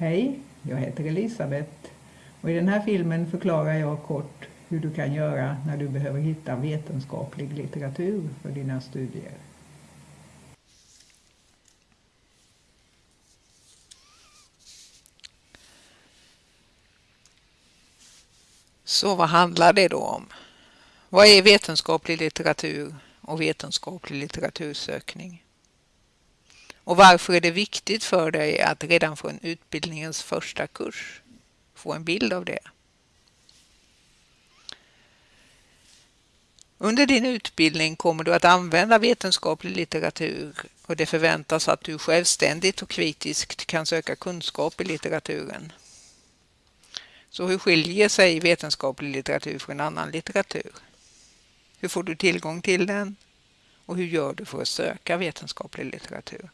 Hej, jag heter Elisabeth och i den här filmen förklarar jag kort hur du kan göra när du behöver hitta vetenskaplig litteratur för dina studier. Så vad handlar det då om? Vad är vetenskaplig litteratur och vetenskaplig litteratursökning? Och varför är det viktigt för dig att redan från utbildningens första kurs få en bild av det? Under din utbildning kommer du att använda vetenskaplig litteratur och det förväntas att du självständigt och kritiskt kan söka kunskap i litteraturen. Så hur skiljer sig vetenskaplig litteratur från annan litteratur? Hur får du tillgång till den? Och hur gör du för att söka vetenskaplig litteratur?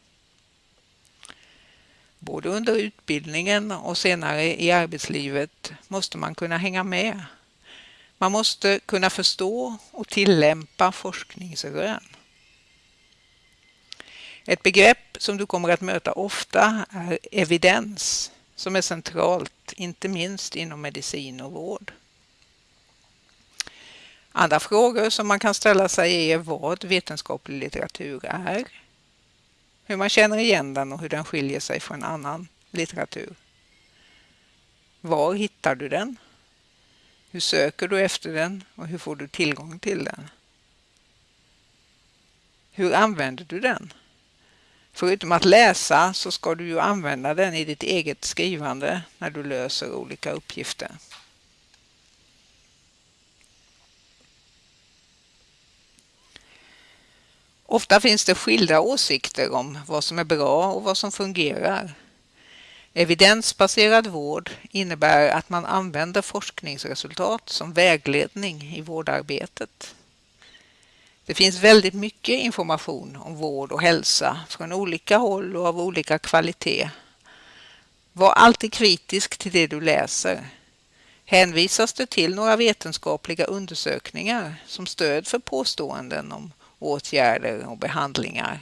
Både under utbildningen och senare i arbetslivet måste man kunna hänga med. Man måste kunna förstå och tillämpa forskningsrön. Ett begrepp som du kommer att möta ofta är evidens som är centralt, inte minst inom medicin och vård. Andra frågor som man kan ställa sig är vad vetenskaplig litteratur är, hur man känner igen den och hur den skiljer sig från annan litteratur. Var hittar du den? Hur söker du efter den och hur får du tillgång till den? Hur använder du den? Förutom att läsa så ska du ju använda den i ditt eget skrivande när du löser olika uppgifter. Ofta finns det skilda åsikter om vad som är bra och vad som fungerar. Evidensbaserad vård innebär att man använder forskningsresultat som vägledning i vårdarbetet. Det finns väldigt mycket information om vård och hälsa från olika håll och av olika kvalitet. Var alltid kritisk till det du läser. Hänvisas det till några vetenskapliga undersökningar som stöd för påståenden om åtgärder och behandlingar?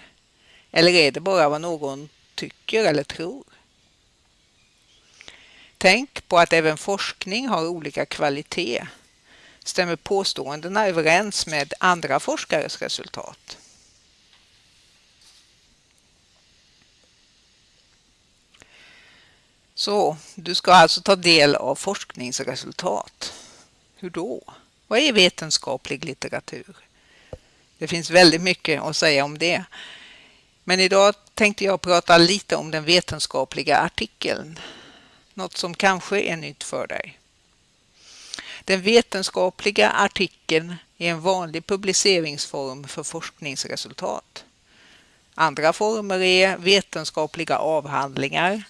Eller är det bara vad någon tycker eller tror? Tänk på att även forskning har olika kvalitet. Stämmer påståendena överens med andra forskares resultat? Så du ska alltså ta del av forskningsresultat. Hur då? Vad är vetenskaplig litteratur? Det finns väldigt mycket att säga om det. Men idag tänkte jag prata lite om den vetenskapliga artikeln. Något som kanske är nytt för dig. Den vetenskapliga artikeln är en vanlig publiceringsform för forskningsresultat. Andra former är vetenskapliga avhandlingar,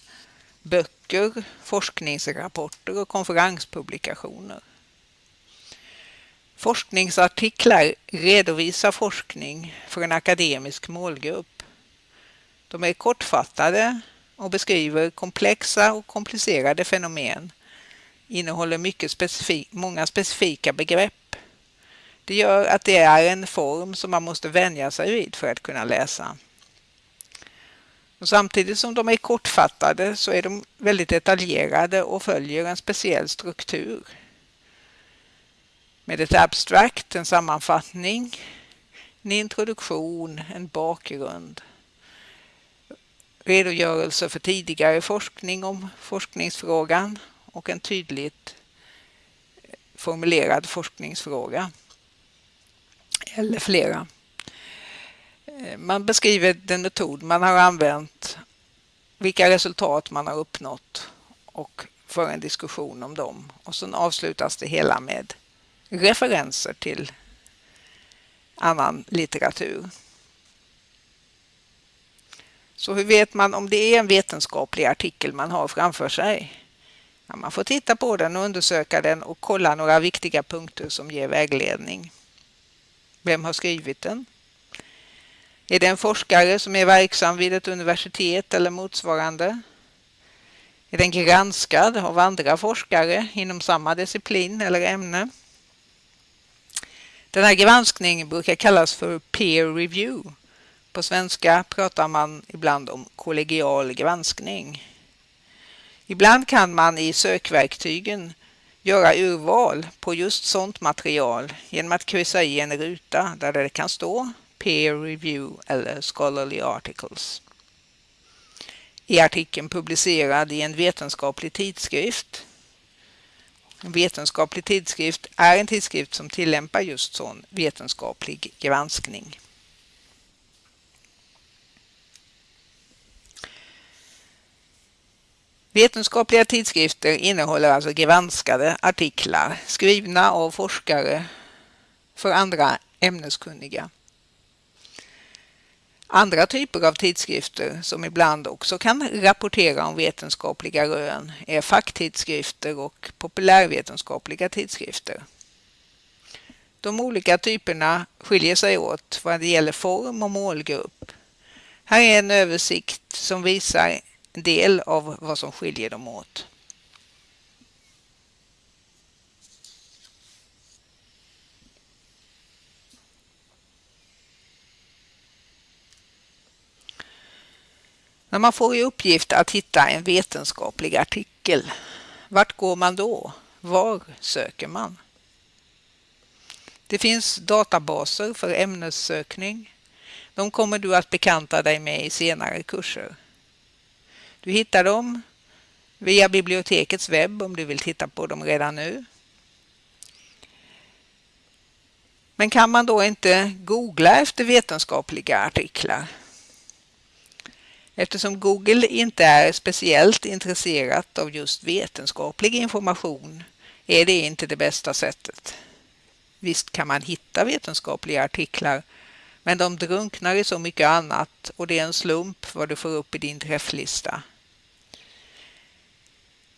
böcker, forskningsrapporter och konferenspublikationer. Forskningsartiklar redovisar forskning för en akademisk målgrupp. De är kortfattade och beskriver komplexa och komplicerade fenomen, innehåller mycket specifik, många specifika begrepp. Det gör att det är en form som man måste vänja sig vid för att kunna läsa. Och samtidigt som de är kortfattade så är de väldigt detaljerade och följer en speciell struktur med ett abstract, en sammanfattning, en introduktion, en bakgrund, redogörelse för tidigare forskning om forskningsfrågan och en tydligt formulerad forskningsfråga. Eller flera. Man beskriver den metod man har använt, vilka resultat man har uppnått och för en diskussion om dem. Och sen avslutas det hela med referenser till annan litteratur. Så hur vet man om det är en vetenskaplig artikel man har framför sig? Ja, man får titta på den och undersöka den och kolla några viktiga punkter som ger vägledning. Vem har skrivit den? Är det en forskare som är verksam vid ett universitet eller motsvarande? Är den granskad av andra forskare inom samma disciplin eller ämne? Den här granskningen brukar kallas för peer review. På svenska pratar man ibland om kollegial granskning. Ibland kan man i sökverktygen göra urval på just sådant material genom att kryssa i en ruta där det kan stå Peer Review eller Scholarly Articles. I artikeln publicerad i en vetenskaplig tidskrift. En vetenskaplig tidskrift är en tidskrift som tillämpar just sån vetenskaplig granskning. Vetenskapliga tidskrifter innehåller alltså granskade artiklar skrivna av forskare för andra ämneskunniga. Andra typer av tidskrifter som ibland också kan rapportera om vetenskapliga rön är facktidskrifter och populärvetenskapliga tidskrifter. De olika typerna skiljer sig åt vad det gäller form och målgrupp. Här är en översikt som visar en del av vad som skiljer dem åt. När man får i uppgift att hitta en vetenskaplig artikel, vart går man då? Var söker man? Det finns databaser för ämnessökning. De kommer du att bekanta dig med i senare kurser. Du hittar dem via bibliotekets webb om du vill titta på dem redan nu. Men kan man då inte googla efter vetenskapliga artiklar? Eftersom Google inte är speciellt intresserat av just vetenskaplig information är det inte det bästa sättet. Visst kan man hitta vetenskapliga artiklar men de drunknar i så mycket annat och det är en slump vad du får upp i din träfflista.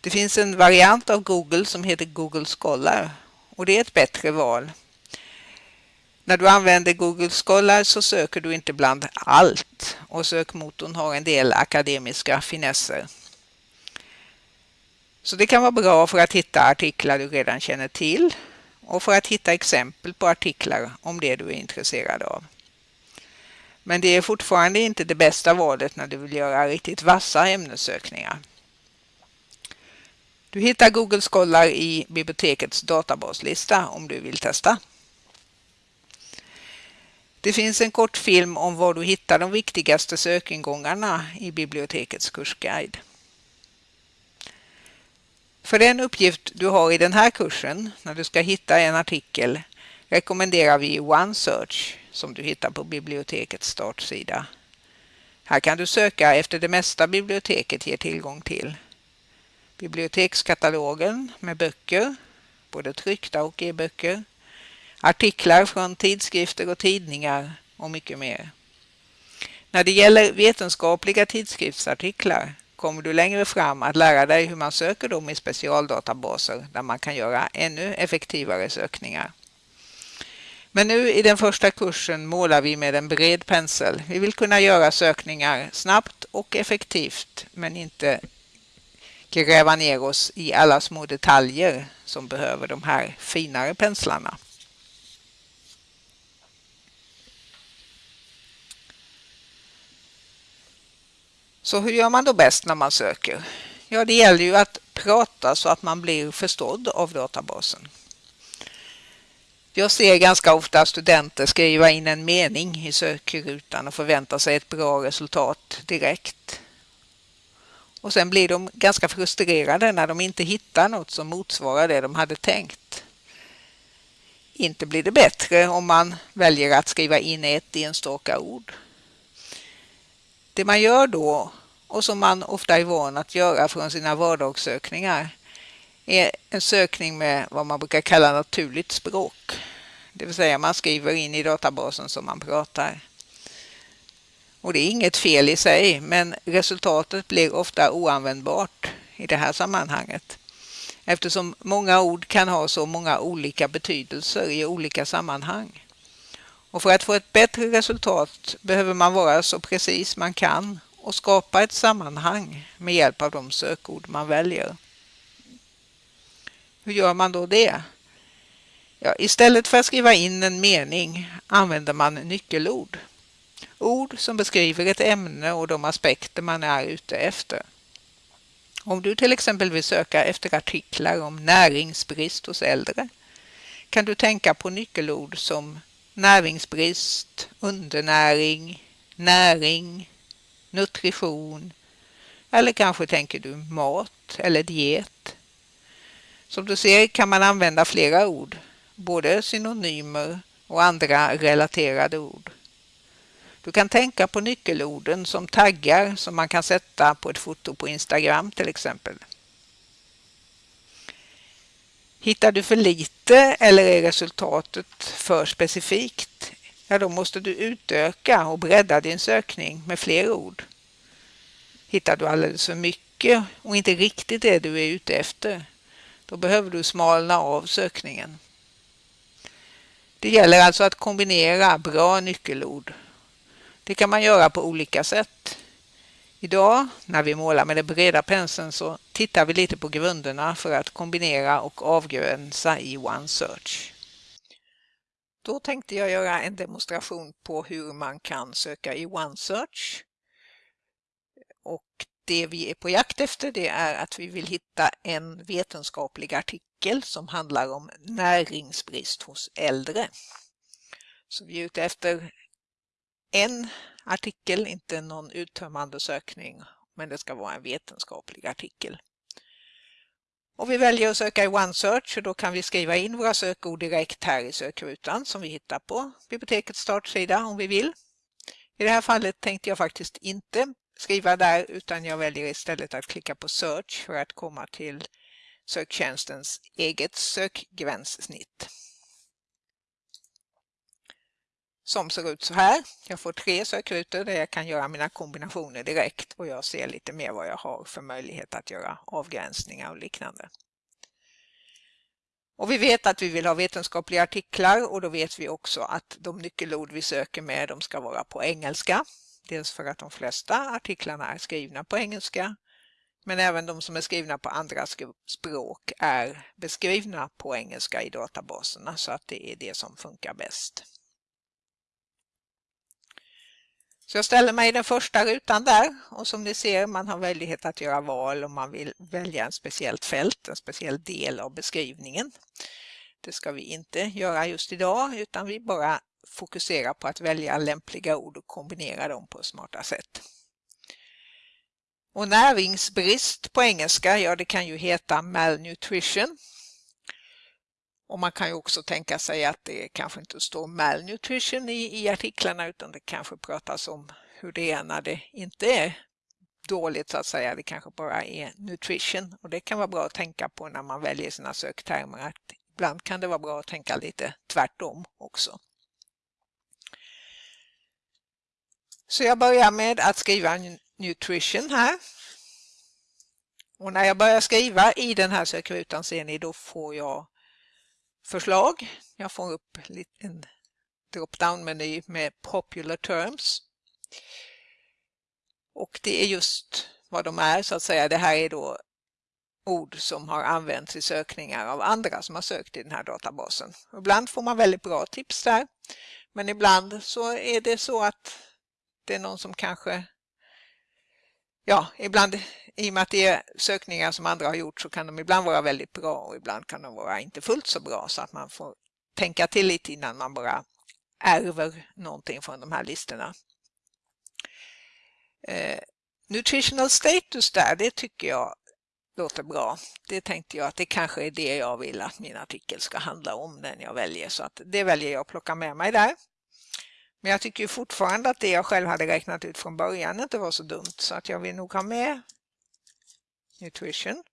Det finns en variant av Google som heter Google Scholar och det är ett bättre val. När du använder Google Scholar så söker du inte bland allt och sökmotorn har en del akademiska finesser. Så det kan vara bra för att hitta artiklar du redan känner till och för att hitta exempel på artiklar om det du är intresserad av. Men det är fortfarande inte det bästa valet när du vill göra riktigt vassa ämnessökningar. Du hittar Google Scholar i bibliotekets databaslista om du vill testa. Det finns en kort film om var du hittar de viktigaste sökingångarna i bibliotekets kursguide. För den uppgift du har i den här kursen, när du ska hitta en artikel, rekommenderar vi OneSearch som du hittar på bibliotekets startsida. Här kan du söka efter det mesta biblioteket ger tillgång till. Bibliotekskatalogen med böcker, både tryckta och e-böcker, artiklar från tidskrifter och tidningar och mycket mer. När det gäller vetenskapliga tidskriftsartiklar kommer du längre fram att lära dig hur man söker dem i specialdatabaser där man kan göra ännu effektivare sökningar. Men nu i den första kursen målar vi med en bred pensel. Vi vill kunna göra sökningar snabbt och effektivt men inte gräva ner oss i alla små detaljer som behöver de här finare penslarna. Så hur gör man då bäst när man söker? Ja, det gäller ju att prata så att man blir förstådd av databasen. Jag ser ganska ofta studenter skriva in en mening i sökrutan och förvänta sig ett bra resultat direkt. Och sen blir de ganska frustrerade när de inte hittar något som motsvarar det de hade tänkt. Inte blir det bättre om man väljer att skriva in ett enstaka ord. Det man gör då, och som man ofta är van att göra från sina vardagssökningar, är en sökning med vad man brukar kalla naturligt språk. Det vill säga man skriver in i databasen som man pratar. Och det är inget fel i sig, men resultatet blir ofta oanvändbart i det här sammanhanget. Eftersom många ord kan ha så många olika betydelser i olika sammanhang. Och för att få ett bättre resultat behöver man vara så precis man kan och skapa ett sammanhang med hjälp av de sökord man väljer. Hur gör man då det? Ja, istället för att skriva in en mening använder man nyckelord. Ord som beskriver ett ämne och de aspekter man är ute efter. Om du till exempel vill söka efter artiklar om näringsbrist hos äldre kan du tänka på nyckelord som näringsbrist, undernäring, näring, nutrition eller kanske tänker du mat eller diet. Som du ser kan man använda flera ord, både synonymer och andra relaterade ord. Du kan tänka på nyckelorden som taggar som man kan sätta på ett foto på Instagram till exempel. Hittar du för lite eller är resultatet för specifikt, ja då måste du utöka och bredda din sökning med fler ord. Hittar du alldeles för mycket och inte riktigt det du är ute efter, då behöver du smalna av sökningen. Det gäller alltså att kombinera bra nyckelord. Det kan man göra på olika sätt. Idag när vi målar med den breda penseln så tittar vi lite på grunderna för att kombinera och avgränsa i OneSearch. Då tänkte jag göra en demonstration på hur man kan söka i OneSearch. Och det vi är på jakt efter det är att vi vill hitta en vetenskaplig artikel som handlar om näringsbrist hos äldre. Så vi är ute efter en artikel, inte någon uttömmande sökning, men det ska vara en vetenskaplig artikel. Och vi väljer att söka i OneSearch och då kan vi skriva in våra sökord direkt här i sökrutan som vi hittar på bibliotekets startsida om vi vill. I det här fallet tänkte jag faktiskt inte skriva där utan jag väljer istället att klicka på Search för att komma till söktjänstens eget sökgränssnitt som ser ut så här. Jag får tre sökrutor där jag kan göra mina kombinationer direkt och jag ser lite mer vad jag har för möjlighet att göra avgränsningar och liknande. Och vi vet att vi vill ha vetenskapliga artiklar och då vet vi också att de nyckelord vi söker med de ska vara på engelska. Dels för att de flesta artiklarna är skrivna på engelska men även de som är skrivna på andra språk är beskrivna på engelska i databaserna så att det är det som funkar bäst. Så jag ställer mig i den första rutan där och som ni ser man har möjlighet att göra val om man vill välja en speciellt fält, en speciell del av beskrivningen. Det ska vi inte göra just idag utan vi bara fokuserar på att välja lämpliga ord och kombinera dem på smarta sätt. Och näringsbrist på engelska, ja det kan ju heta malnutrition och man kan ju också tänka sig att det kanske inte står malnutrition i, i artiklarna utan det kanske pratas om hur det är när det inte är dåligt så att säga. Det kanske bara är nutrition och det kan vara bra att tänka på när man väljer sina söktermer. Att ibland kan det vara bra att tänka lite tvärtom också. Så jag börjar med att skriva nutrition här. Och när jag börjar skriva i den här sökrutan ser ni då får jag förslag. Jag får upp en drop-down-meny med popular terms. Och det är just vad de är så att säga. Det här är då ord som har använts i sökningar av andra som har sökt i den här databasen. Ibland får man väldigt bra tips där. Men ibland så är det så att det är någon som kanske ja, ibland i och med att det är sökningar som andra har gjort så kan de ibland vara väldigt bra och ibland kan de vara inte fullt så bra så att man får tänka till lite innan man bara ärver någonting från de här listorna. Eh, nutritional status där, det tycker jag låter bra. Det tänkte jag att det kanske är det jag vill att min artikel ska handla om, den jag väljer. Så att det väljer jag att plocka med mig där. Men jag tycker fortfarande att det jag själv hade räknat ut från början inte var så dumt så att jag vill nog ha med nutrition.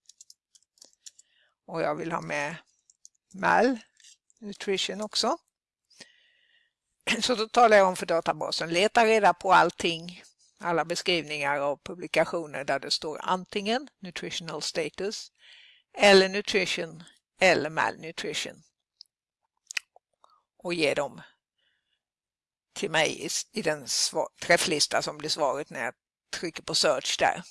Och jag vill ha med mal nutrition också. Så då talar jag om för databasen, leta reda på allting, alla beskrivningar av publikationer där det står antingen nutritional status eller nutrition eller malnutrition. Och ge dem till mig i den träfflista som blir svaret när jag trycker på search där.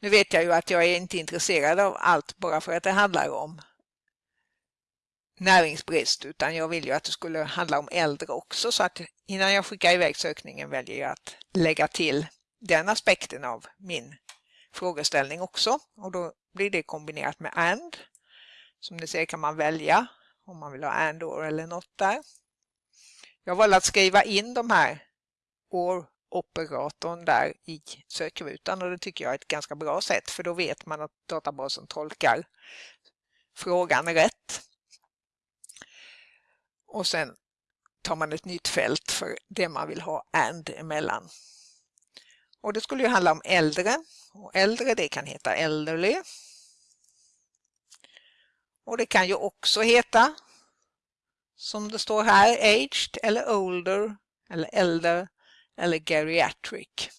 Nu vet jag ju att jag är inte intresserad av allt bara för att det handlar om näringsbrist utan jag vill ju att det skulle handla om äldre också så att innan jag skickar iväg sökningen väljer jag att lägga till den aspekten av min frågeställning också och då blir det kombinerat med AND. Som ni ser kan man välja om man vill ha AND or eller något där. Jag valde att skriva in de här OR-operatorn där i sökrutan och det tycker jag är ett ganska bra sätt för då vet man att databasen tolkar frågan rätt. Och sen tar man ett nytt fält för det man vill ha AND emellan. Och det skulle ju handla om äldre. Och äldre det kan heta elderly. Och det kan ju också heta som det står här aged eller older eller äldre eller geriatric.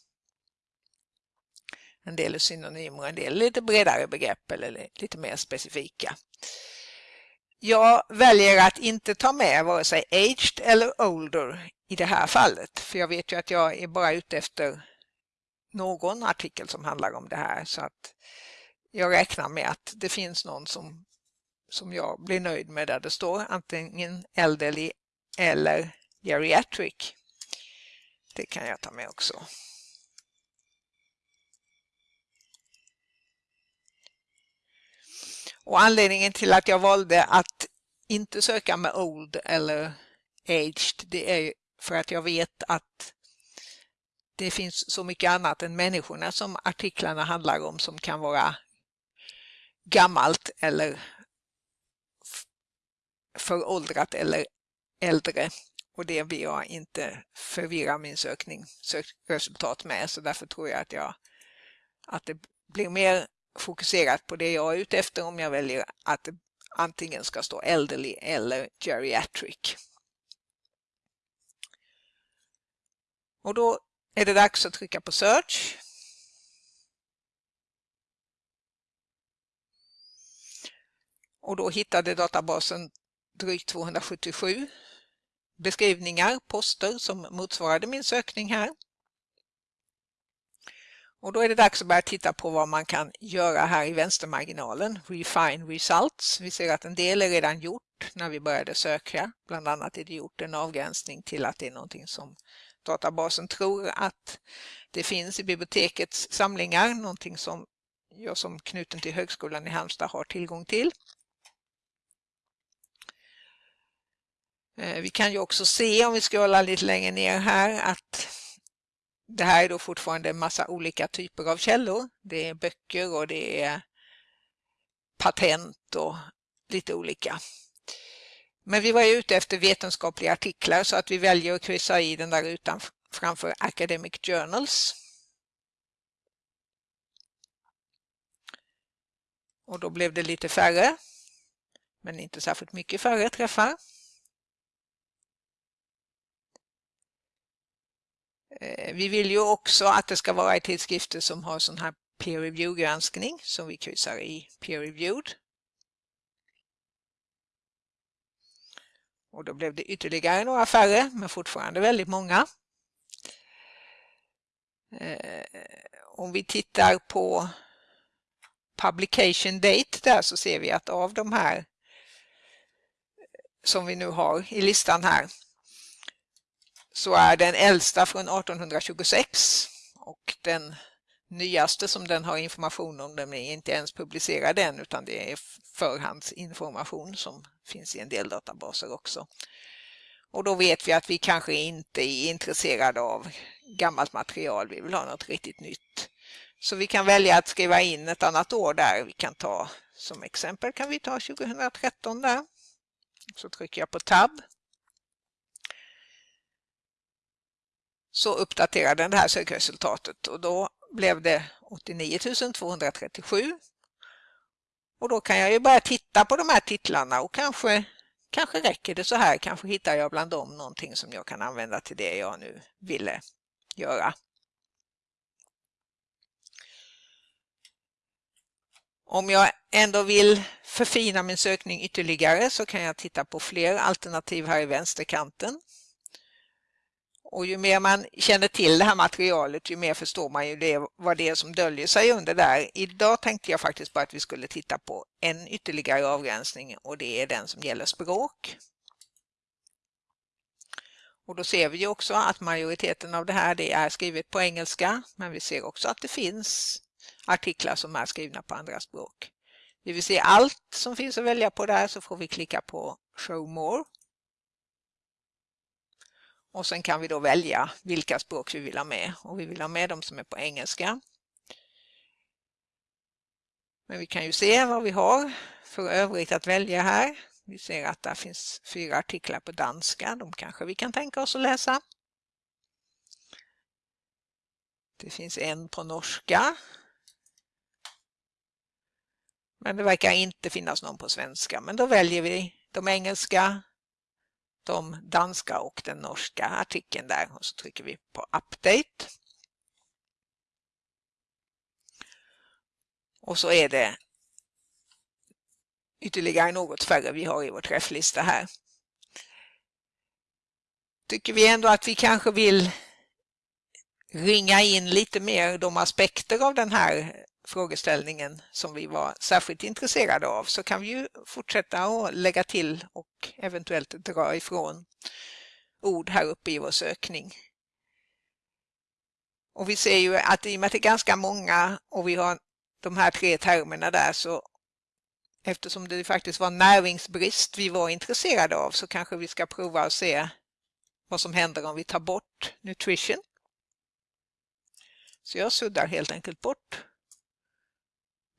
En del är synonymer, en del är lite bredare begrepp eller lite mer specifika. Jag väljer att inte ta med vare sig aged eller older i det här fallet. För jag vet ju att jag är bara ute efter någon artikel som handlar om det här. Så att jag räknar med att det finns någon som, som jag blir nöjd med där det står antingen elderly eller geriatric. Det kan jag ta med också. Och anledningen till att jag valde att inte söka med old eller aged, det är för att jag vet att det finns så mycket annat än människorna som artiklarna handlar om som kan vara gammalt eller föråldrat eller äldre. Och det vill jag inte förvirra min sökning, sökresultat med så därför tror jag att, jag att det blir mer fokuserat på det jag är ute efter om jag väljer att det antingen ska stå elderly eller geriatric. Och då är det dags att trycka på search. Och då hittade databasen drygt 277 beskrivningar, poster som motsvarade min sökning här. Och då är det dags att börja titta på vad man kan göra här i vänstermarginalen. Refine results. Vi ser att en del är redan gjort när vi började söka. Bland annat är det gjort en avgränsning till att det är någonting som databasen tror att det finns i bibliotekets samlingar. Någonting som jag som knuten till Högskolan i Halmstad har tillgång till. Eh, vi kan ju också se om vi scrollar lite längre ner här att det här är då fortfarande en massa olika typer av källor. Det är böcker och det är patent och lite olika. Men vi var ute efter vetenskapliga artiklar så att vi väljer att kryssa i den där rutan framför Academic Journals. Och då blev det lite färre, men inte särskilt mycket färre träffar. Eh, vi vill ju också att det ska vara i tidskrifter som har sån här peer review-granskning som vi kryssar i peer reviewed. Och då blev det ytterligare några färre, men fortfarande väldigt många. Eh, om vi tittar på publication date där så ser vi att av de här som vi nu har i listan här så är den äldsta från 1826 och den nyaste som den har information om den är inte ens publicerad än utan det är förhandsinformation som finns i en del databaser också. Och då vet vi att vi kanske inte är intresserade av gammalt material, vi vill ha något riktigt nytt. Så vi kan välja att skriva in ett annat år där. Vi kan ta som exempel kan vi ta 2013 där. Så trycker jag på tab. Så uppdaterar den det här sökresultatet och då blev det 89 237. Och då kan jag ju börja titta på de här titlarna och kanske, kanske räcker det så här. Kanske hittar jag bland dem någonting som jag kan använda till det jag nu ville göra. Om jag ändå vill förfina min sökning ytterligare så kan jag titta på fler alternativ här i vänsterkanten. Och ju mer man känner till det här materialet, ju mer förstår man ju det, vad det är som döljer sig under där. Idag tänkte jag faktiskt på att vi skulle titta på en ytterligare avgränsning och det är den som gäller språk. Och då ser vi också att majoriteten av det här det är skrivet på engelska, men vi ser också att det finns artiklar som är skrivna på andra språk. Vi vill se allt som finns att välja på där så får vi klicka på Show More. Och sen kan vi då välja vilka språk vi vill ha med och vi vill ha med de som är på engelska. Men vi kan ju se vad vi har för övrigt att välja här. Vi ser att det finns fyra artiklar på danska, de kanske vi kan tänka oss att läsa. Det finns en på norska. Men det verkar inte finnas någon på svenska, men då väljer vi de engelska, de danska och den norska artikeln där och så trycker vi på Update. Och så är det ytterligare något färre vi har i vår träfflista här. Tycker vi ändå att vi kanske vill ringa in lite mer de aspekter av den här frågeställningen som vi var särskilt intresserade av så kan vi ju fortsätta att lägga till och eventuellt dra ifrån ord här uppe i vår sökning. Och vi ser ju att i och med att det är ganska många och vi har de här tre termerna där så eftersom det faktiskt var näringsbrist vi var intresserade av så kanske vi ska prova att se vad som händer om vi tar bort nutrition. Så jag suddar helt enkelt bort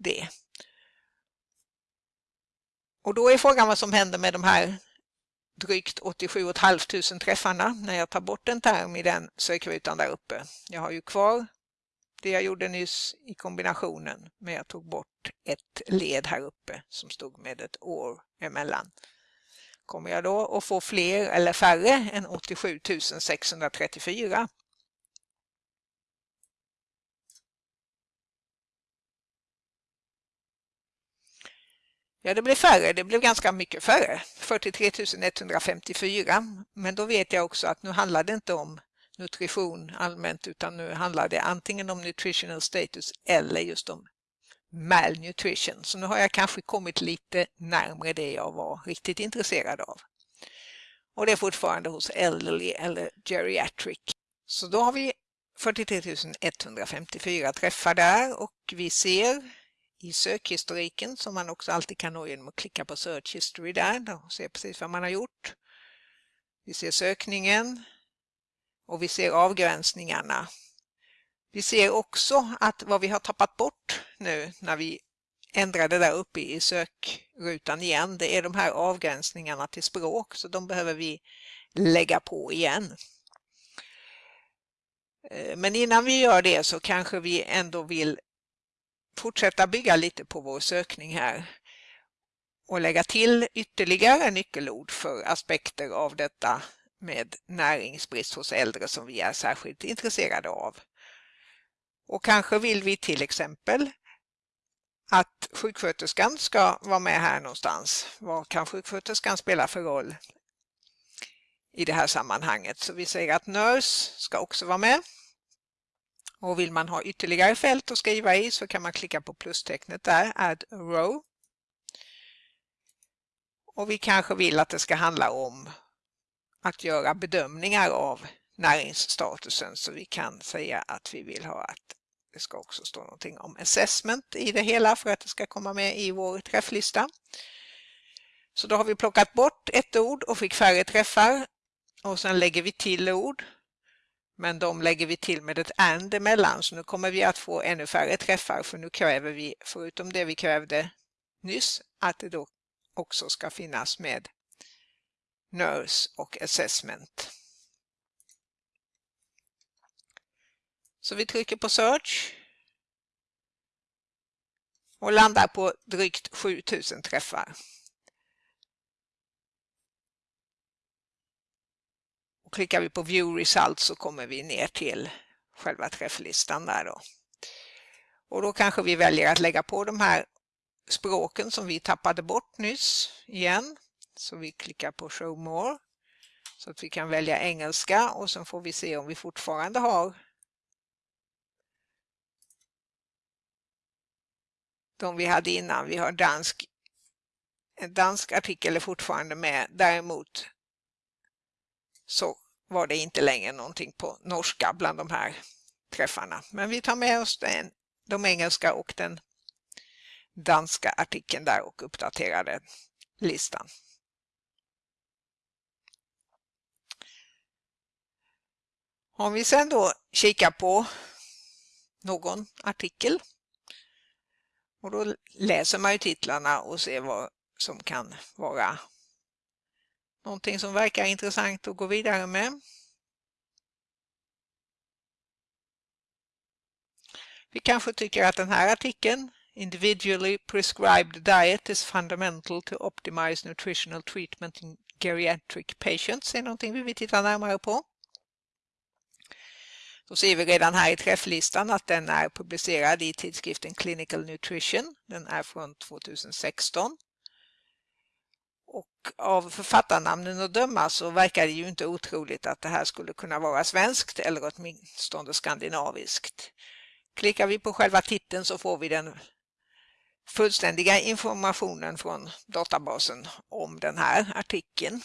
det. Och då är frågan vad som händer med de här drygt 87 500 träffarna när jag tar bort en term i den sökrutan där uppe. Jag har ju kvar det jag gjorde nyss i kombinationen men jag tog bort ett led här uppe som stod med ett år emellan. Kommer jag då att få fler eller färre än 87 634? Ja, det blev färre. Det blev ganska mycket färre. 43 154. Men då vet jag också att nu handlar det inte om nutrition allmänt utan nu handlar det antingen om nutritional status eller just om malnutrition. Så nu har jag kanske kommit lite närmare det jag var riktigt intresserad av. Och det är fortfarande hos elderly eller geriatric. Så då har vi 43 154 träffar där och vi ser i sökhistoriken som man också alltid kan nå genom att klicka på Search History där och se precis vad man har gjort. Vi ser sökningen och vi ser avgränsningarna. Vi ser också att vad vi har tappat bort nu när vi ändrade där uppe i sökrutan igen, det är de här avgränsningarna till språk så de behöver vi lägga på igen. Eh, men innan vi gör det så kanske vi ändå vill fortsätta bygga lite på vår sökning här och lägga till ytterligare nyckelord för aspekter av detta med näringsbrist hos äldre som vi är särskilt intresserade av. Och kanske vill vi till exempel att sjuksköterskan ska vara med här någonstans. Vad kan sjuksköterskan spela för roll i det här sammanhanget? Så vi säger att nurse ska också vara med. Och vill man ha ytterligare fält att skriva i så kan man klicka på plustecknet där, add row. Och vi kanske vill att det ska handla om att göra bedömningar av näringsstatusen så vi kan säga att vi vill ha att det ska också stå någonting om assessment i det hela för att det ska komma med i vår träfflista. Så då har vi plockat bort ett ord och fick färre träffar och sen lägger vi till ord men de lägger vi till med ett and emellan så nu kommer vi att få ännu färre träffar för nu kräver vi, förutom det vi krävde nyss, att det då också ska finnas med nurse och assessment. Så vi trycker på search och landar på drygt 7000 träffar. Klickar vi på View Results så kommer vi ner till själva träfflistan där då. Och då kanske vi väljer att lägga på de här språken som vi tappade bort nyss igen. Så vi klickar på Show More så att vi kan välja engelska och sen får vi se om vi fortfarande har de vi hade innan. Vi har dansk, en dansk artikel är fortfarande med. Däremot så var det inte längre någonting på norska bland de här träffarna. Men vi tar med oss den, de engelska och den danska artikeln där och uppdaterade listan. Om vi sen då kikar på någon artikel och då läser man ju titlarna och ser vad som kan vara någonting som verkar intressant att gå vidare med. Vi kanske tycker att den här artikeln Individually prescribed diet is fundamental to optimize nutritional treatment in geriatric patients är någonting vi vill titta närmare på. Då ser vi redan här i träfflistan att den är publicerad i tidskriften Clinical Nutrition. Den är från 2016. Av författarnamnen att döma så verkar det ju inte otroligt att det här skulle kunna vara svenskt eller åtminstone skandinaviskt. Klickar vi på själva titeln så får vi den fullständiga informationen från databasen om den här artikeln.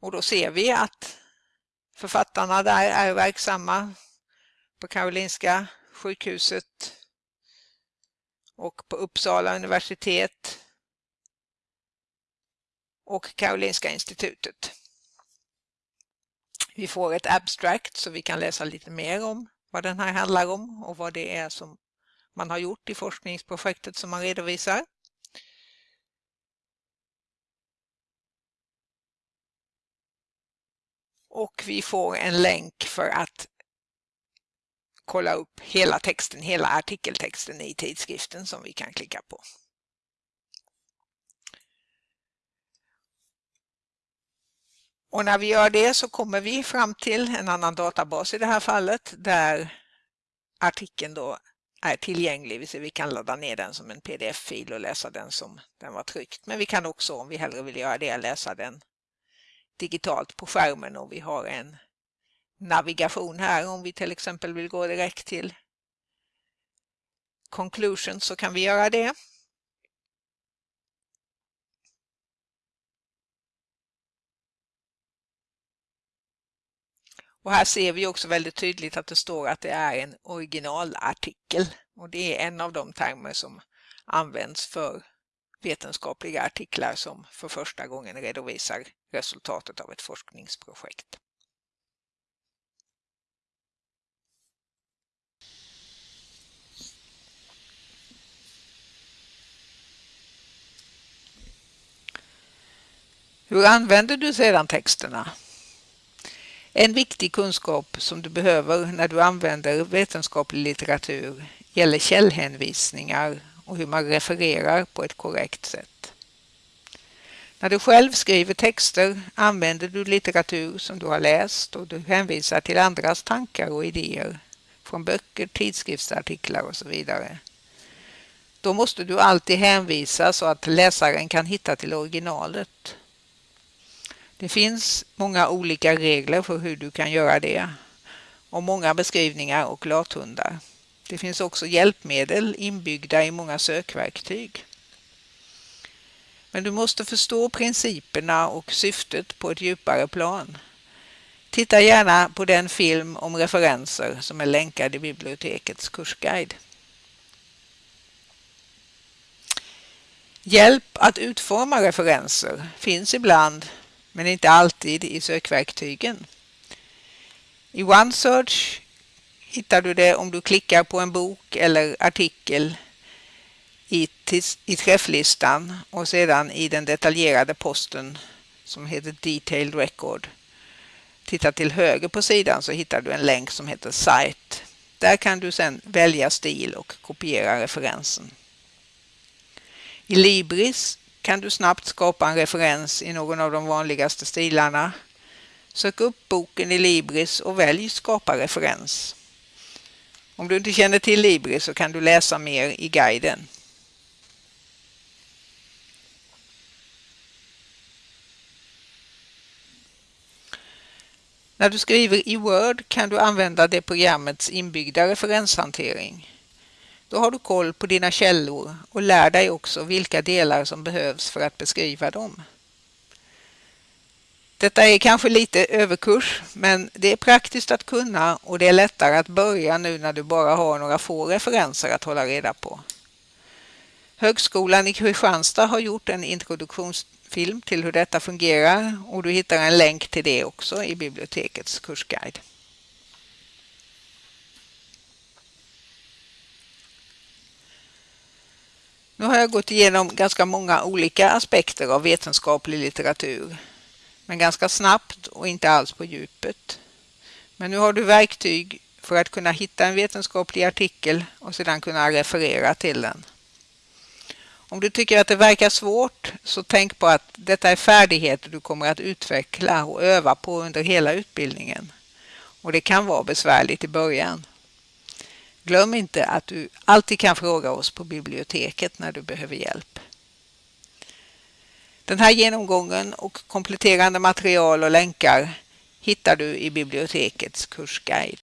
Och då ser vi att författarna där är verksamma på Karolinska sjukhuset och på Uppsala universitet och Karolinska institutet. Vi får ett abstract så vi kan läsa lite mer om vad den här handlar om och vad det är som man har gjort i forskningsprojektet som man redovisar. Och vi får en länk för att kolla upp hela texten, hela artikeltexten i tidskriften som vi kan klicka på. Och när vi gör det så kommer vi fram till en annan databas i det här fallet där artikeln då är tillgänglig. Vi kan ladda ner den som en pdf-fil och läsa den som den var tryckt. Men vi kan också om vi hellre vill göra det läsa den digitalt på skärmen och vi har en navigation här om vi till exempel vill gå direkt till conclusion så kan vi göra det. Och här ser vi också väldigt tydligt att det står att det är en originalartikel och det är en av de termer som används för vetenskapliga artiklar som för första gången redovisar resultatet av ett forskningsprojekt. Hur använder du sedan texterna? En viktig kunskap som du behöver när du använder vetenskaplig litteratur gäller källhänvisningar och hur man refererar på ett korrekt sätt. När du själv skriver texter använder du litteratur som du har läst och du hänvisar till andras tankar och idéer från böcker, tidskriftsartiklar och så vidare. Då måste du alltid hänvisa så att läsaren kan hitta till originalet. Det finns många olika regler för hur du kan göra det och många beskrivningar och lathundar. Det finns också hjälpmedel inbyggda i många sökverktyg. Men du måste förstå principerna och syftet på ett djupare plan. Titta gärna på den film om referenser som är länkad i bibliotekets kursguide. Hjälp att utforma referenser finns ibland men inte alltid i sökverktygen. I OneSearch hittar du det om du klickar på en bok eller artikel i, i träfflistan och sedan i den detaljerade posten som heter Detailed Record. Titta till höger på sidan så hittar du en länk som heter Site. Där kan du sedan välja stil och kopiera referensen. I Libris kan du snabbt skapa en referens i någon av de vanligaste stilarna. Sök upp boken i Libris och välj skapa referens. Om du inte känner till Libris så kan du läsa mer i guiden. När du skriver i Word kan du använda det programmets inbyggda referenshantering. Då har du koll på dina källor och lär dig också vilka delar som behövs för att beskriva dem. Detta är kanske lite överkurs, men det är praktiskt att kunna och det är lättare att börja nu när du bara har några få referenser att hålla reda på. Högskolan i Kristianstad har gjort en introduktionsfilm till hur detta fungerar och du hittar en länk till det också i bibliotekets kursguide. Nu har jag gått igenom ganska många olika aspekter av vetenskaplig litteratur men ganska snabbt och inte alls på djupet. Men nu har du verktyg för att kunna hitta en vetenskaplig artikel och sedan kunna referera till den. Om du tycker att det verkar svårt så tänk på att detta är färdigheter du kommer att utveckla och öva på under hela utbildningen. Och det kan vara besvärligt i början. Glöm inte att du alltid kan fråga oss på biblioteket när du behöver hjälp. Den här genomgången och kompletterande material och länkar hittar du i bibliotekets kursguide.